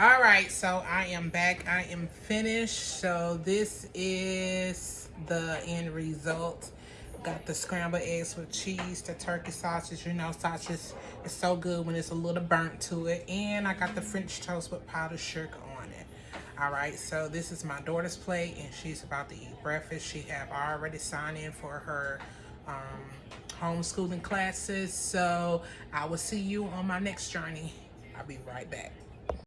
All right, so I am back. I am finished. So this is the end result. Got the scrambled eggs with cheese, the turkey sausage. You know, sausage is so good when it's a little burnt to it. And I got the French toast with powdered sugar on it. All right, so this is my daughter's plate, and she's about to eat breakfast. She have already signed in for her um, homeschooling classes. So I will see you on my next journey. I'll be right back.